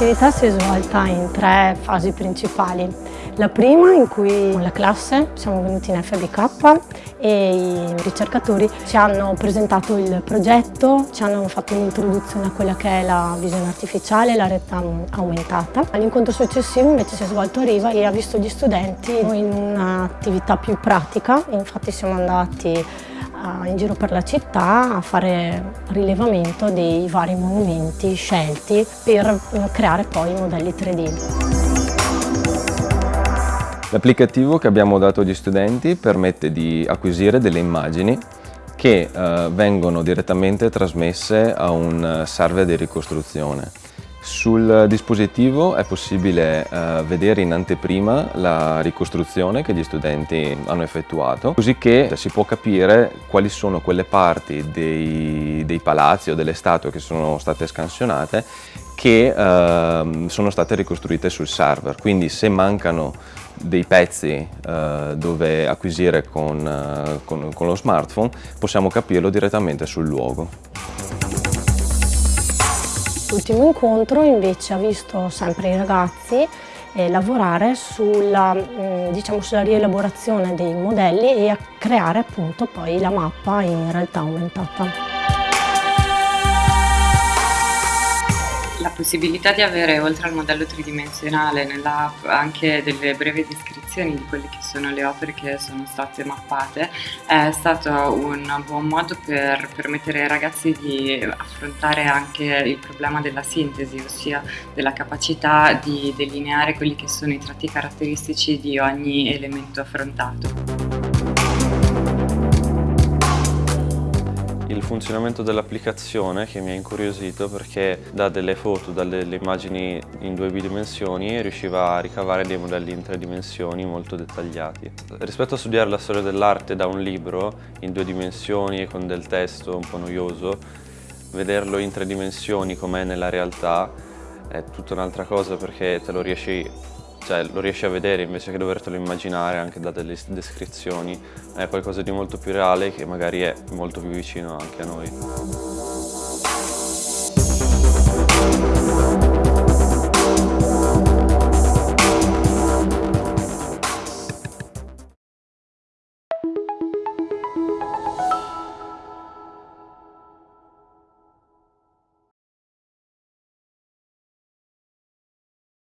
L'attività si è svolta in tre fasi principali. La prima in cui con la classe siamo venuti in FBK e i ricercatori ci hanno presentato il progetto, ci hanno fatto un'introduzione a quella che è la visione artificiale, la realtà aumentata. L'incontro successivo invece si è svolto a Riva e ha visto gli studenti in un'attività più pratica, infatti siamo andati in giro per la città a fare rilevamento dei vari monumenti scelti per creare poi i modelli 3D. L'applicativo che abbiamo dato agli studenti permette di acquisire delle immagini che eh, vengono direttamente trasmesse a un server di ricostruzione. Sul dispositivo è possibile eh, vedere in anteprima la ricostruzione che gli studenti hanno effettuato, così che si può capire quali sono quelle parti dei, dei palazzi o delle statue che sono state scansionate che eh, sono state ricostruite sul server. Quindi se mancano dei pezzi eh, dove acquisire con, eh, con, con lo smartphone possiamo capirlo direttamente sul luogo. L'ultimo incontro invece ha visto sempre i ragazzi eh, lavorare sulla, mh, diciamo, sulla rielaborazione dei modelli e a creare appunto poi la mappa in realtà aumentata. Possibilità di avere, oltre al modello tridimensionale, nell'app anche delle brevi descrizioni di quelle che sono le opere che sono state mappate è stato un buon modo per permettere ai ragazzi di affrontare anche il problema della sintesi, ossia della capacità di delineare quelli che sono i tratti caratteristici di ogni elemento affrontato. Funzionamento dell'applicazione che mi ha incuriosito perché da delle foto, da delle immagini in due bidimensioni riusciva a ricavare dei modelli in tre dimensioni molto dettagliati. Rispetto a studiare la storia dell'arte da un libro in due dimensioni e con del testo un po' noioso, vederlo in tre dimensioni com'è nella realtà è tutta un'altra cosa perché te lo riesci cioè lo riesci a vedere invece che dovertelo immaginare anche da delle descrizioni, è qualcosa di molto più reale che magari è molto più vicino anche a noi.